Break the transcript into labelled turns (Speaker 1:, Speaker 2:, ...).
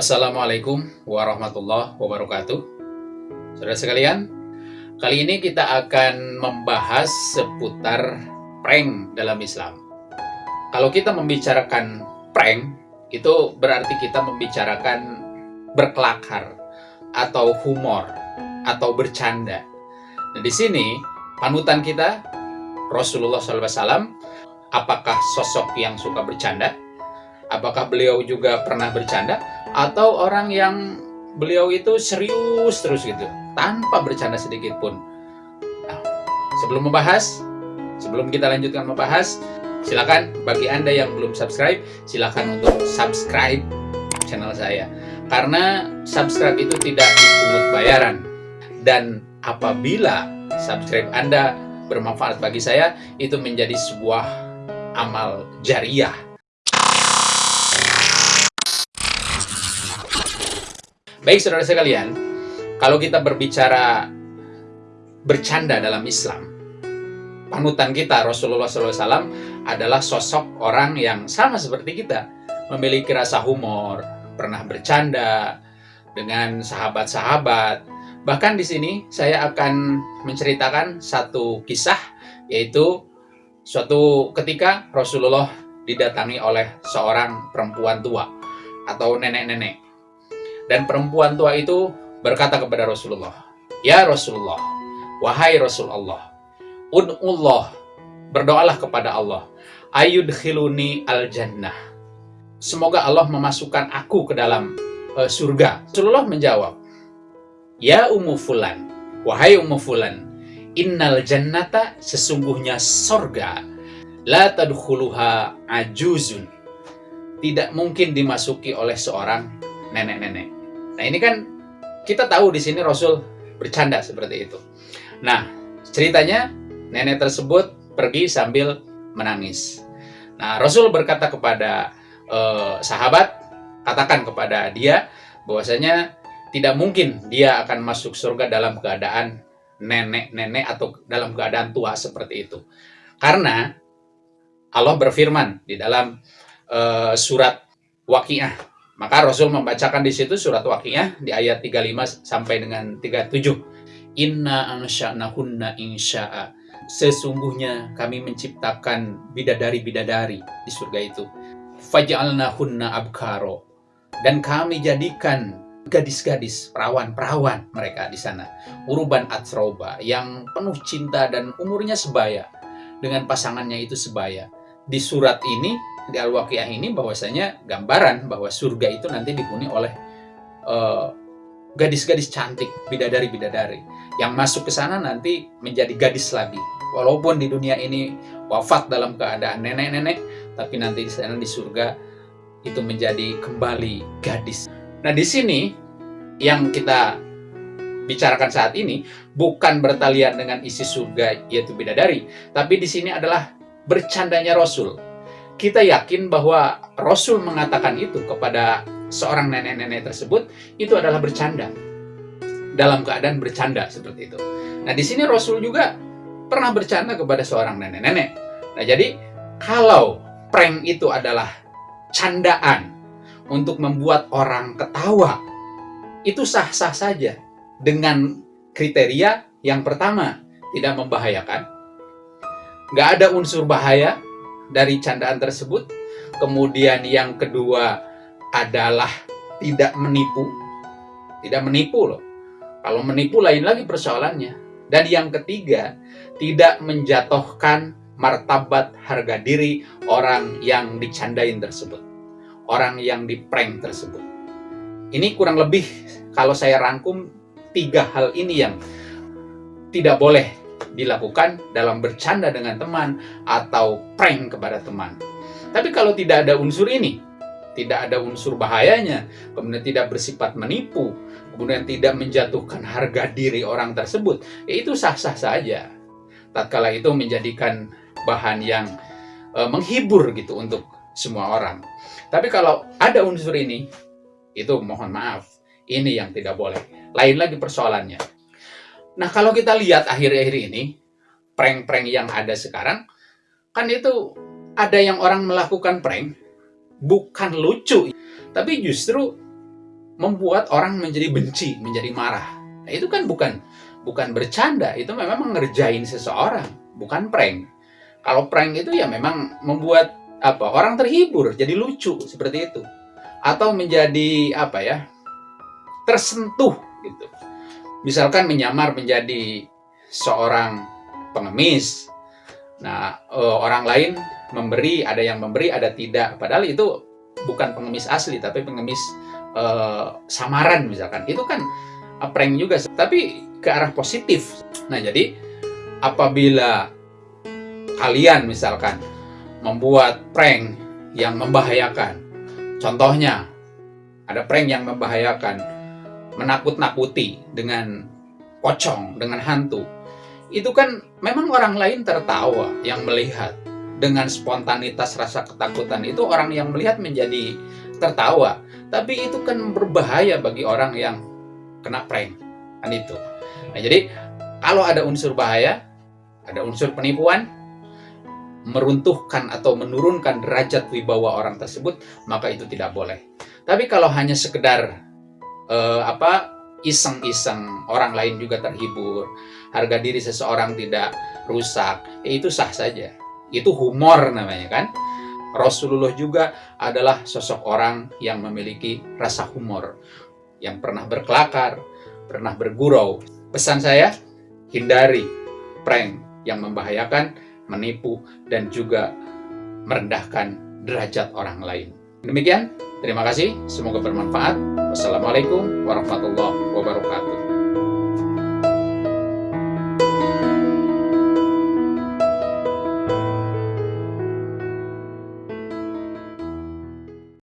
Speaker 1: Assalamualaikum warahmatullahi wabarakatuh. Saudara sekalian, kali ini kita akan membahas seputar prank dalam Islam. Kalau kita membicarakan prank, itu berarti kita membicarakan berkelakar atau humor atau bercanda. Nah, di sini panutan kita Rasulullah SAW, apakah sosok yang suka bercanda? Apakah beliau juga pernah bercanda? Atau orang yang beliau itu serius terus gitu, tanpa bercanda sedikit pun? Nah, sebelum membahas, sebelum kita lanjutkan membahas, silakan bagi Anda yang belum subscribe, silakan untuk subscribe channel saya. Karena subscribe itu tidak dipungut bayaran. Dan apabila subscribe Anda bermanfaat bagi saya, itu menjadi sebuah amal jariah Baik saudara sekalian, kalau kita berbicara bercanda dalam Islam, panutan kita Rasulullah SAW adalah sosok orang yang sama seperti kita, memiliki rasa humor, pernah bercanda dengan sahabat-sahabat. Bahkan di sini saya akan menceritakan satu kisah, yaitu suatu ketika Rasulullah didatangi oleh seorang perempuan tua atau nenek-nenek dan perempuan tua itu berkata kepada Rasulullah, Ya Rasulullah, wahai Rasulullah, Un'ullah, berdoalah kepada Allah, ayudkhiluni al-jannah. Semoga Allah memasukkan aku ke dalam uh, surga. Rasulullah menjawab, Ya Ummu Fulan, wahai Ummu Fulan, innal jannata sesungguhnya sorga, la tadkhuluha ajuzun. Tidak mungkin dimasuki oleh seorang nenek-nenek. Nah ini kan kita tahu di sini Rasul bercanda seperti itu. Nah ceritanya nenek tersebut pergi sambil menangis. Nah Rasul berkata kepada eh, sahabat, katakan kepada dia bahwasanya tidak mungkin dia akan masuk surga dalam keadaan nenek-nenek atau dalam keadaan tua seperti itu. Karena Allah berfirman di dalam uh, surat Waqiah maka Rasul membacakan di situ surat Waqiah di ayat 35 sampai dengan 37. Inna ansha'nahunna insya'a. Sesungguhnya kami menciptakan bidadari-bidadari di surga itu. Faj'alnahunna abkaro. Dan kami jadikan gadis-gadis, perawan-perawan mereka di sana. Uruban atroba yang penuh cinta dan umurnya sebaya. Dengan pasangannya itu sebaya. Di surat ini di Al-Waqiah ini bahwasanya gambaran bahwa surga itu nanti dihuni oleh eh, gadis-gadis uh, cantik, bidadari-bidadari yang masuk ke sana nanti menjadi gadis lagi. Walaupun di dunia ini wafat dalam keadaan nenek-nenek, tapi nanti di sana di surga itu menjadi kembali gadis. Nah, di sini yang kita bicarakan saat ini bukan bertalian dengan isi surga yaitu bidadari, tapi di sini adalah bercandanya Rasul kita yakin bahwa Rasul mengatakan itu kepada seorang nenek-nenek tersebut itu adalah bercanda. Dalam keadaan bercanda seperti itu. Nah, di sini Rasul juga pernah bercanda kepada seorang nenek-nenek. Nah, jadi kalau prank itu adalah candaan untuk membuat orang ketawa, itu sah-sah saja dengan kriteria yang pertama, tidak membahayakan, nggak ada unsur bahaya, dari candaan tersebut. Kemudian yang kedua adalah tidak menipu. Tidak menipu loh. Kalau menipu lain lagi persoalannya. Dan yang ketiga, tidak menjatuhkan martabat harga diri orang yang dicandain tersebut. Orang yang diprank tersebut. Ini kurang lebih kalau saya rangkum tiga hal ini yang tidak boleh dilakukan dalam bercanda dengan teman atau prank kepada teman. Tapi kalau tidak ada unsur ini, tidak ada unsur bahayanya, kemudian tidak bersifat menipu, kemudian tidak menjatuhkan harga diri orang tersebut, ya itu sah-sah saja. Tatkala itu menjadikan bahan yang e, menghibur gitu untuk semua orang. Tapi kalau ada unsur ini, itu mohon maaf, ini yang tidak boleh. Lain lagi persoalannya. Nah, kalau kita lihat akhir-akhir ini, prank-prank yang ada sekarang, kan itu ada yang orang melakukan prank, bukan lucu, tapi justru membuat orang menjadi benci, menjadi marah. Nah, itu kan bukan bukan bercanda, itu memang mengerjain seseorang, bukan prank. Kalau prank itu ya memang membuat apa orang terhibur, jadi lucu seperti itu, atau menjadi apa ya tersentuh gitu. Misalkan menyamar menjadi seorang pengemis. Nah, eh, orang lain memberi, ada yang memberi, ada tidak. Padahal itu bukan pengemis asli, tapi pengemis uh, samaran misalkan. Itu kan prank juga, tapi ke arah positif. Nah, jadi apabila kalian misalkan membuat prank yang membahayakan, contohnya ada prank yang membahayakan, menakut-nakuti dengan pocong, dengan hantu, itu kan memang orang lain tertawa yang melihat. Dengan spontanitas rasa ketakutan itu orang yang melihat menjadi tertawa. Tapi itu kan berbahaya bagi orang yang kena prank kan itu. Nah jadi kalau ada unsur bahaya ada unsur penipuan meruntuhkan atau menurunkan derajat wibawa orang tersebut maka itu tidak boleh. Tapi kalau hanya sekedar uh, apa iseng-iseng orang lain juga terhibur harga diri seseorang tidak rusak ya itu sah saja itu humor namanya kan. Rasulullah juga adalah sosok orang yang memiliki rasa humor, yang pernah berkelakar, pernah bergurau. Pesan saya, hindari prank yang membahayakan, menipu, dan juga merendahkan derajat orang lain. Demikian, terima kasih, semoga bermanfaat. Wassalamualaikum warahmatullahi wabarakatuh.